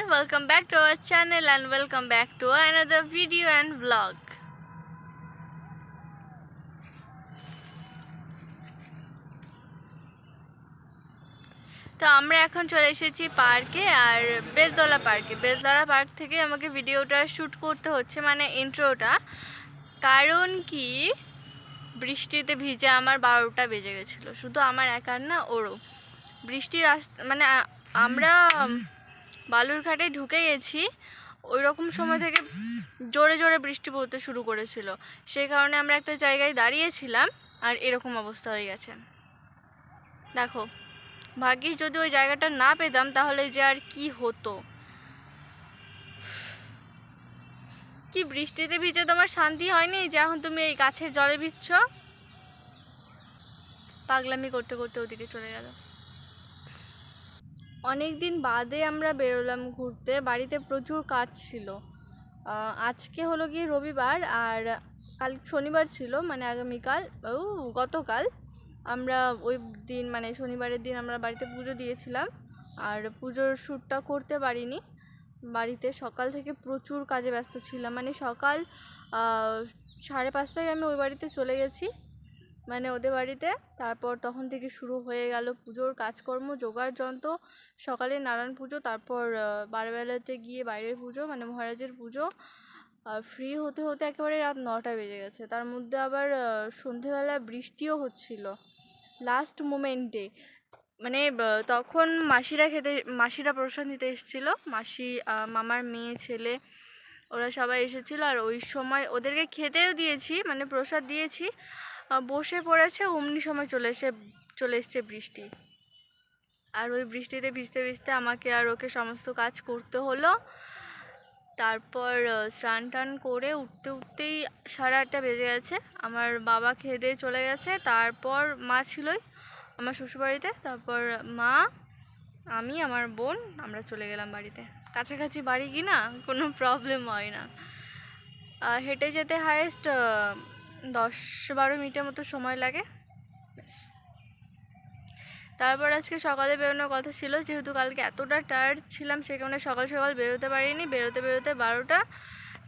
everyone, welcome back to our channel and welcome back to another video and vlog. তো আমরা এখন চলে এসেছি পার্কে আর বেলতলা পার্কে। বেলতলা পার্ক থেকে আমাকে ভিডিওটা শ্যুট করতে হচ্ছে মানে ইন্ট্রোটা। কারণ কি? বৃষ্টিতে ভিজে আমার বারোটা বেজে গেছিল। শুধু আমার একার না ওরও। বৃষ্টির রাস্তা মানে আমরা বালুরঘাটে ঢুকে গেছি ওই রকম সময় থেকে জোরে জোরে বৃষ্টি পড়তে শুরু করেছিল। সেই কারণে আমরা একটা জায়গায় দাঁড়িয়েছিলাম আর এরকম অবস্থা হয়ে গেছে। দেখো, ভাগ্যিস যদি ওই জায়গাটা না পেতাম তাহলে যে আর কি হতো। কি বৃষ্টিতে ভিজে তোমার শান্তি হয়নি? যে এখন তুমি এই গাছের জলে ভিজছ? পাগলামি করতে করতে ওদিকে চলে গেল। অনেক দিন বাদে আমরা বেরোলাম ঘুরতে। বাড়িতে প্রচুর কাজ ছিল। আজকে হলো কি রবিবার আর কাল শনিবার ছিল মানে আগামীকাল, ও, গতকাল আমরা ওই দিন মানে শনিবারের দিন আমরা বাড়িতে পুজো দিয়েছিলাম আর পুজোর শ্যুটটা করতে পারিনি। বাড়িতে সকাল থেকে প্রচুর কাজে ব্যস্ত ছিলাম। মানে সকাল সাড়ে পাঁচটায় আমি ওই বাড়িতে চলে গেছি। মানে ওদের বাড়িতে। তারপর তখন থেকে শুরু হয়ে গেল পুজোর কাজকর্ম জোগাড় যন্ত্র, সকালে নারায়ণ পুজো, তারপর বারবেলাতে গিয়ে বাইরের পুজো মানে মহারাজের পুজো। আর ফ্রি হতে হতে একেবারে রাত নটা বেজে গেছে। তার মধ্যে আবার সন্ধেবেলা বৃষ্টিও হচ্ছিল। লাস্ট মোমেন্টে মানে তখন মাসিরা খেতে, মাসিরা প্রসাদ নিতে এসেছিল। মাসি মামার মেয়ে, ছেলে, ওরা সবাই এসেছিল। আর ওই সময় ওদেরকে খেতেও দিয়েছি মানে প্রসাদ দিয়েছি। বসে পড়েছে, অমনি সময় চলে এসে, চলে এসছে বৃষ্টি। আর ওই বৃষ্টিতে ভিজতে ভিজতে আমাকে আর ওকে সমস্ত কাজ করতে হলো। তারপর স্নান টান করে উঠতে উঠতেই সাড়ে আটটা বেজে গেছে। আমার বাবা খেয়ে চলে গেছে। তারপর মা ছিলই আমার শ্বশুরবাড়িতে। তারপর মা, আমি, আমার বোন, আমরা চলে গেলাম বাড়িতে। কাছাকাছি বাড়ি কি না কোনো প্রবলেম হয় না। হেঁটে যেতে হায়েস্ট দশ বারো মিনিটের মতো সময় লাগে। তারপর আজকে সকালে বেরোনোর কথা ছিল, যেহেতু কালকে এতটা টায়ার্ড ছিলাম, সে কারণে সকাল সকাল বেরোতে পারিনি। বেরোতে বেরোতে বারোটা।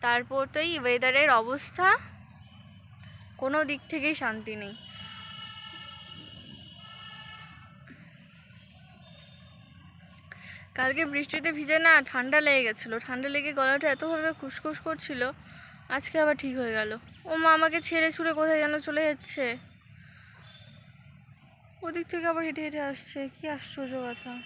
তারপর তো এই ওয়েদারের অবস্থা। কোনো দিক থেকেই শান্তি নেই। কালকে বৃষ্টিতে ভিজে না, ঠান্ডা লেগে গেছিল। ঠান্ডা লেগে গলাটা এতভাবে খুসখুস করছিল আজকে আবার ঠিক হয়ে গেল। ও মা আমাকে ছেড়ে ছুড়ে কোথায় যেন চলে যাচ্ছে। ওদিক থেকে আবার হেঁটে হেঁটে আসছে। কি আশ্চর্য কথা।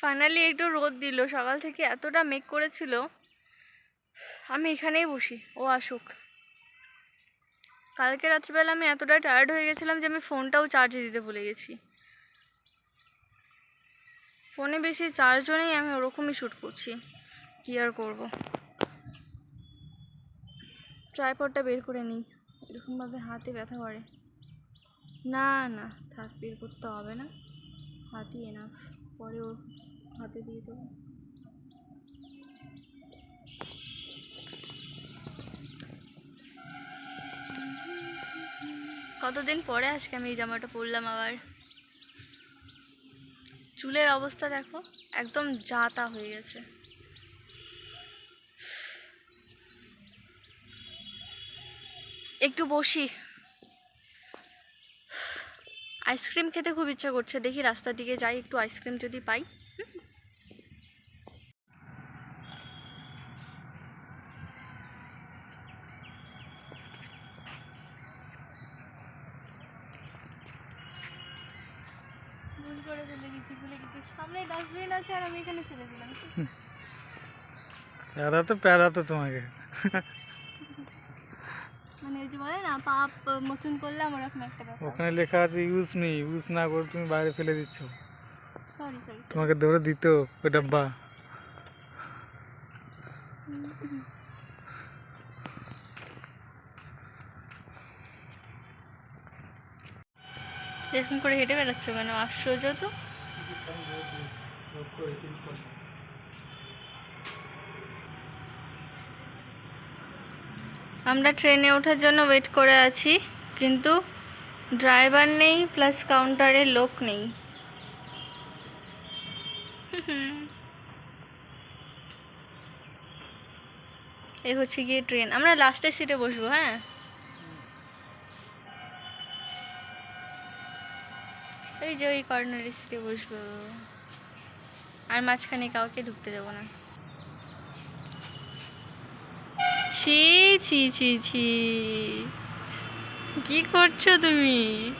ফাইনালি একটু রোদ দিল। সকাল থেকে এতটা মেঘ করেছিল। আমি এখানেই বসি। ও আসুক। কালকে রাত্রিবেলা আমি এতটা টায়ার্ড হয়ে গেছিলাম যে আমি ফোনটাও চার্জে দিতে ভুলে গেছি। ফোনে বেশি চারজনেই আমি ওরকমই শ্যুট করছি। কী আর করব? ট্রাইপডটা বের করে নিই। এরকমভাবে হাতে ব্যথা করে। না না, থাক, বের করতে হবে না। হাতই এনাফ পরে ও হাতে দিয়ে দেবো। কতদিন পরে আজকে আমি এই জামাটা পরলাম আবার? চুলের অবস্থা দেখো, একদম জাতা হয়ে গেছে। একটু বসি। আইসক্রিম খেতে খুব ইচ্ছা করছে, দেখি রাস্তার দিকে যাই, একটু আইসক্রিম যদি পাই হুম? ভুল করে ফেলে গেছি ভুলে গেছি সামনে ডাস্টবিন আছে আর আমি এখানে ফেলে দিলাম। প্যারা তো প্যারা তো তোমাকে। মানে ওই যে বলে না পাপ মোচন করলাম ওরকম একটা ব্যাপার। ওখানে লেখা আছে ইউজ নেই ইউজ না করে তুমি বাইরে ফেলে দিচ্ছ। সরি সরি তোমাকে ধরে দিত ওই ডাব্বা। এরকম করে হেঁটে বেড়াচ্ছ কেন? আশ্চর্য তো। আমরা ট্রেনে ওঠার জন্য ওয়েট করে আছি, কিন্তু ড্রাইভার নেই প্লাস কাউন্টারে লোক নেই। এই হচ্ছে গিয়ে ট্রেন আমরা লাস্টের সিটে বসবো হ্যাঁ? এই যে ওই কর্নারের সিটে বসবো। আর মাঝখানে কাউকে ঢুকতে দেবো না। ছি ছি ছি ছি। কি করছ তুমি?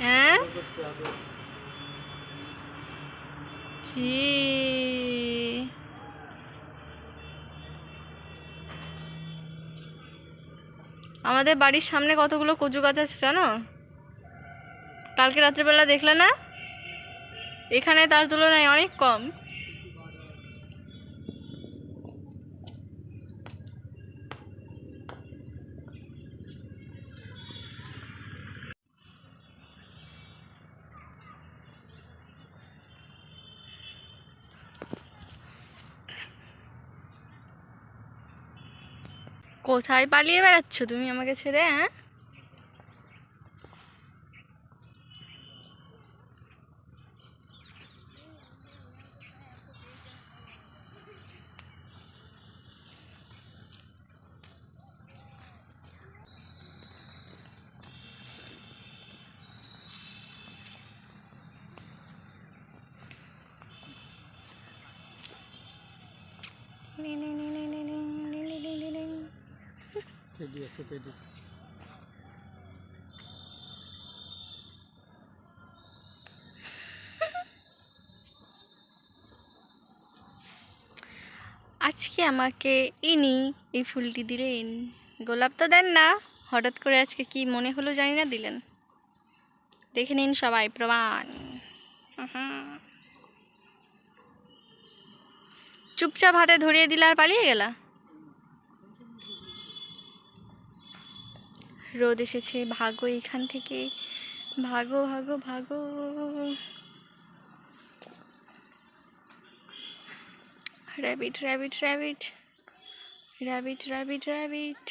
হ্যাঁ? ছি। আমাদের বাড়ির সামনে কতগুলো কচু গাছ আছে জানো? কালকে রাত্রেবেলা দেখলে না? এখানে তার তুলনায় অনেক কম। কোথায় পালিয়ে বেড়াচ্ছ তুমি আমাকে ছেড়ে হ্যাঁ? আছে আজকে আমাকে ইনি এই ফুলটি দিলেন। গোলাপ তো দেন না, হঠাৎ করে আজকে কি মনে হলো জানি না দিলেন। দেখে নিন সবাই প্রমাণ। চুপচাপ হাতে ধরিয়ে দিলে আর পালিয়ে গেলা? রোদ এসেছে, ভাগো এখান থেকে। ভাগো ভাগো ভাগো। Rabbit rabbit rabbit rabbit rabbit rabbit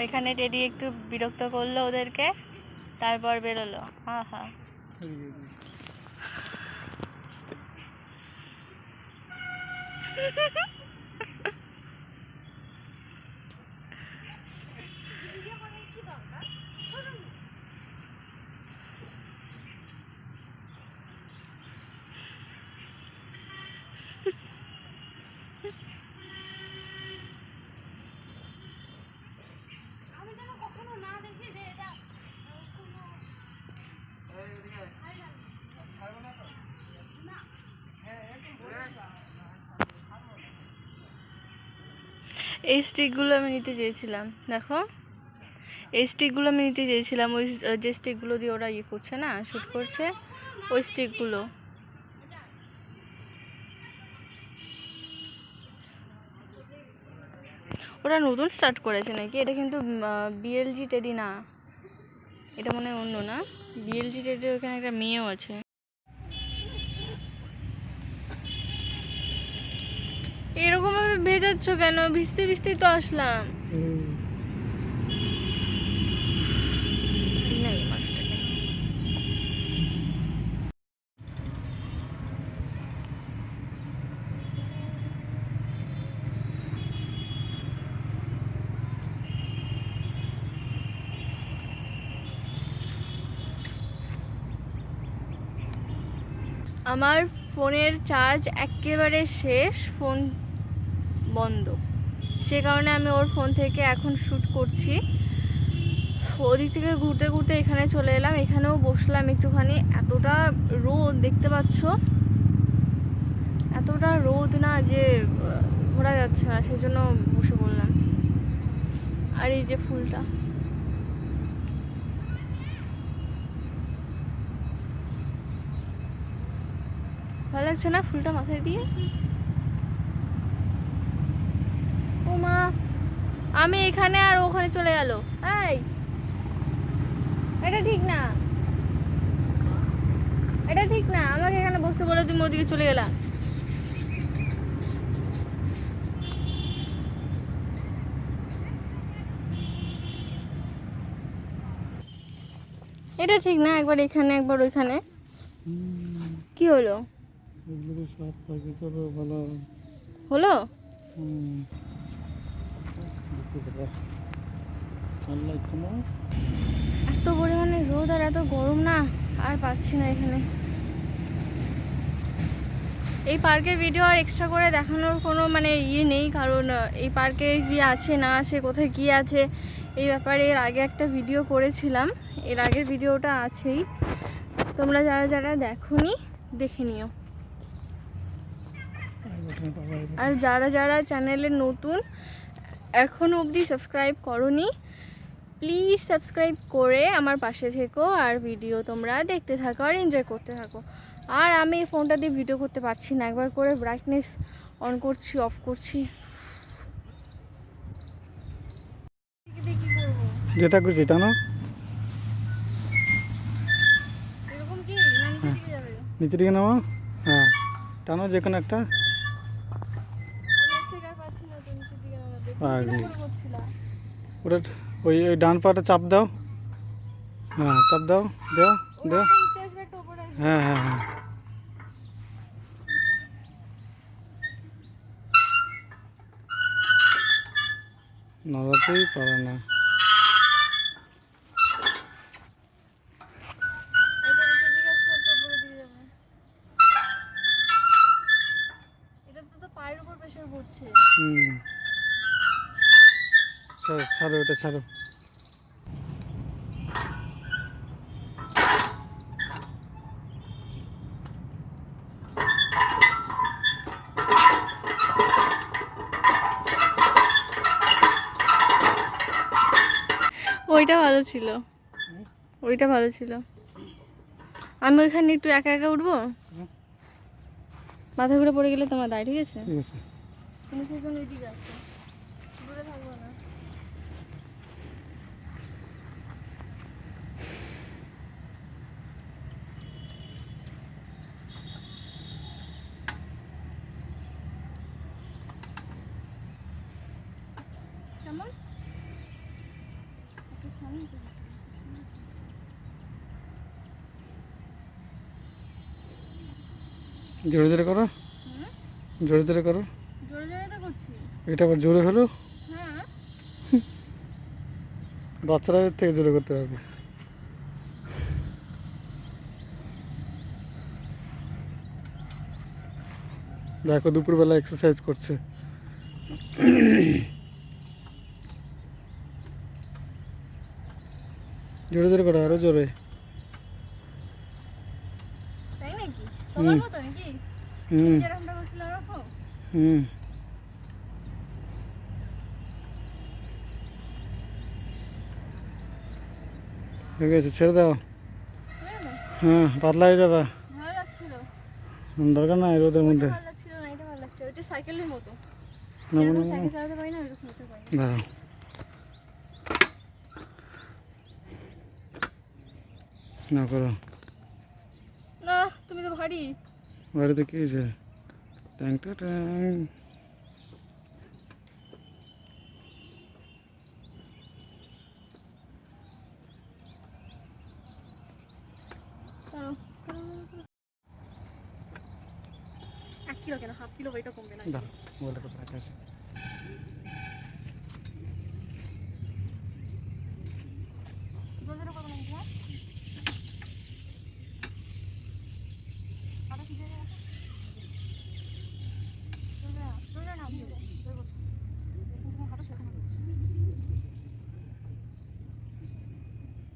ওইখানে টেডি একটু বিরক্ত করল ওদেরকে, তারপর বেরোলো। হা হা। এই স্টিকগুলো আমি নিতে চেয়েছিলাম, দেখো। এই স্টিকগুলো আমি নিতে চেয়েছিলাম, ওই যে স্টিকগুলো দিয়ে ওরা ইয়ে করছে না শ্যুট করছে, ওই স্টিকগুলো। ওরা নতুন স্টার্ট করেছে নাকি? এটা কিন্তু বিএলজি টেডি না। এটা মনে হয় অন্য না? বিএলজি টেডির ওখানে একটা মেয়েও আছে। এরকম ভেজাচ্ছ কেন? ভিজতে ভিজতেই তো আসলাম। আমার ফোনের চার্জ একেবারে শেষ ফোন বন্ধ। সে কারণে আমি ওর ফোন থেকে এখন শ্যুট করছি। ওদিক থেকে ঘুরতে ঘুরতে এখানে চলে এলাম। এখানেও বসলাম একটুখানি। এতটা রোদ, দেখতে পাচ্ছ? এতটা রোদ না যে ঘোরা যাচ্ছে না সেই জন্য বসে বললাম আর এই যে ফুলটা। ভালো লাগছে না ফুলটা মাথায় দিয়ে ও মা আমি এখানে আর ওখানে চলে গেল। এই এটা ঠিক না। এটা ঠিক না আমাকে এখানে বসতে বলে তুমি ওদিকে চলে গেলা। এটা ঠিক না একবার এখানে একবার ওইখানে। কি হলো? হলো? এত পরিমাণে রোদ আর এত গরম না আর পারছি না এখানে। এই পার্কের ভিডিও আর এক্সট্রা করে দেখানোর কোনো মানে ইয়ে নেই কারণ এই পার্কে কি আছে না আছে কোথায় কি আছে এই ব্যাপারে এর আগে একটা ভিডিও করেছিলাম। এর আগের ভিডিওটা আছেই। তোমরা যারা যারা দেখোনি দেখে নিও। আর যারা যারা চ্যানেলে নতুন এখনও অবধি সাবস্ক্রাইব করনি প্লিজ সাবস্ক্রাইব করে আমার পাশে থেকো আর ভিডিও তোমরা দেখতে থাকো আর এনজয় করতে থাকো। আর আমি এই ফোনটা দিয়ে ভিডিও করতে পারছি না একবার করে ব্রাইটনেস অন করছি অফ করছি। যেটা খুশি টানো নিচের দিকে নামো? হ্যাঁ। টানো যে কোনো একটা আমি এর থেকে আর পাচ্ছি না তো নিচের দিকে নামাতে পাগলি। ওটা ওই ওই ডান পাটা চাপ দাও। হ্যাঁ চাপ দাও দাও দাও। হ্যাঁ হ্যাঁ হ্যাঁ। নড়াতেই পারে না। ছাড়ো। ওইটা ভালো ছিল। ওইটা ভালো ছিল। আমি ওইখানে একটু একা একা উঠবো? মাথা ঘুরে পড়ে গেলে তোমার দায় ঠিক আছে? ঠিক আছে তুমি সেখানে ওইদিকে আসো দূরে থাকব না কেমন? একটু সামনে। জোরে জোরে করো? জোরে জোরে করো। জোরে জোরে তো করছি। এটা আবার জোরে হলো? হ্যাঁ। বাচ্চারা এর থেকে জোরে করতে পারবে। দেখো দুপুরবেলা এক্সারসাইজ করছে। জোরে জোরে করো আরও জোরে। তাই নাকি? তোমার হুম। মতো নাকি হুম। যেরকমটা করছিলে ওরকম? হুম। ঠিক আছে ছেড়ে দাও। হ্যাঁ পাতলা হয়ে যাবে। দরকার নাই রোদের মধ্যে। ভালো লাগছিল না এটা ভালো লাগছে ওইটা সাইকেলের মতো না, যেরকম না, সাইকেল চালাতে পারি না ওইরকম হতে পারি দাঁড়াও না করো। না তুমি তো ভারী। বাড়িতে কি হয়েছে ট্যাংটা ট্যাং। এক কিলো কেন? হাফ কিলো ওইটা কমবে না। কোথায় রাখা আছে জোরে জোরে করো না কিন্তু, হ্যাঁ? আরও কি জায়গায় আছে? জোরে জোরে না, জোরে জোরে না, জোরে জোরে, জোরে করছ। যেরকম তুমি হাঁটো সেরকম হাঁটো।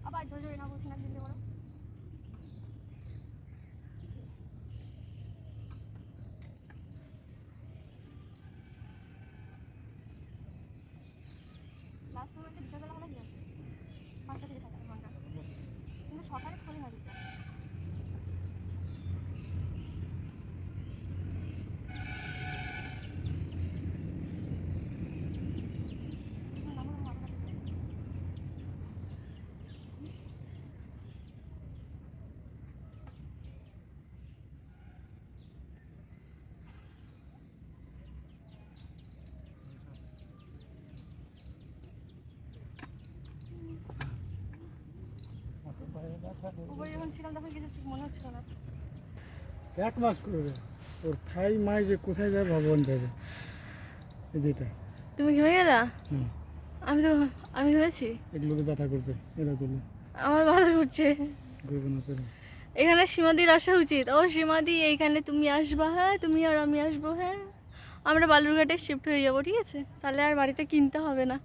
আবার জোরে জোরে না বলছি না ধীরে ধীরে করো লাস্ট মোমেন্টে বিকালবেলা হলে কি? আছে পাঁচটা থেকে সাতটা ঘণ্টা কিন্তু সকালে খোলে না উপরে যখন ছিলাম তখন কিছু ঠিক মনে হচ্ছিল না। এক মাস করবে ওর থাই মাই যে কোথায় যাবে ভগবান যাবে যেটা তুমি ঘেমে গেলা? আমি তো আমি ঘেমেছি এগুলোতে ব্যথা করবে এরা করলে আমার ভালো করছে করবে না চলো। এখানে সীমাদির আসা উচিত। ও সীমাদি এইখানে তুমি আসবা হ্যাঁ? তুমি আর আমি আসব হ্যাঁ? আমরা বালুরঘাটে শিফট হয়ে যাব ঠিক আছে? তাহলে আর বাড়িতে কিনতে হবে না।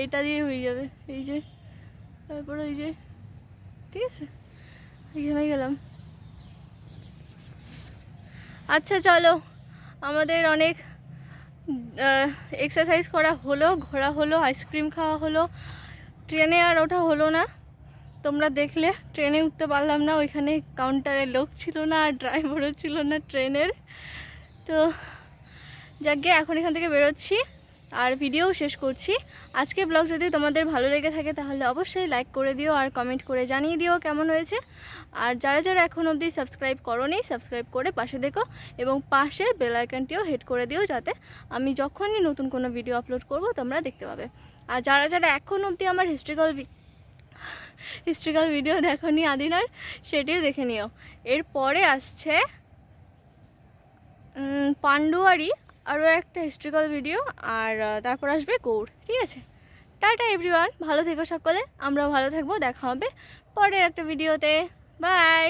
এইটা দিয়ে হয়ে যাবে। এই যে তারপর ওই যে ঠিক আছে? এখানে গেলাম। আচ্ছা চলো। আমাদের অনেক এক্সারসাইজ করা হলো, ঘোরা হলো আইসক্রিম খাওয়া হলো। ট্রেনে আর ওঠা হলো না। তোমরা দেখলে, ট্রেনে উঠতে পারলাম না। ওইখানে কাউন্টারে লোক ছিল না, আর ড্রাইভারও ছিল না ট্রেনের। তো যাকে এখন এখান থেকে বেরোচ্ছি। আর ভিডিও শেষ করছি। আজকে ব্লগ যদি তোমাদের ভালো লেগে থাকে তাহলে অবশ্যই লাইক করে দিও আর কমেন্ট করে জানিয়ে দিও কেমন হয়েছে। আর যারা যারা এখন অবধি সাবস্ক্রাইব করোনি সাবস্ক্রাইব করে পাশে দেখো এবং পাশের বেল আইকনটিও হিট করে দিও যাতে আমি যখনই নতুন কোনো ভিডিও আপলোড করব তোমরা দেখতে পাবে। আর যারা যারা এখন অবধি আমার হিস্ট্রিক্যাল হিস্ট্রিক্যাল ভিডিও দেখনি আদিনার সেটিও দেখে নিও। এরপরে আসছে উম, পান্ডুয়ারি আরও একটা হিস্ট্রিক্যাল ভিডিও আর তারপর আসবে গৌড়, ঠিক আছে? টাটা এভরিওয়ান ভালো থেকো সকলে, আমরাও ভালো থাকব, দেখা হবে পরের একটা ভিডিওতে বাই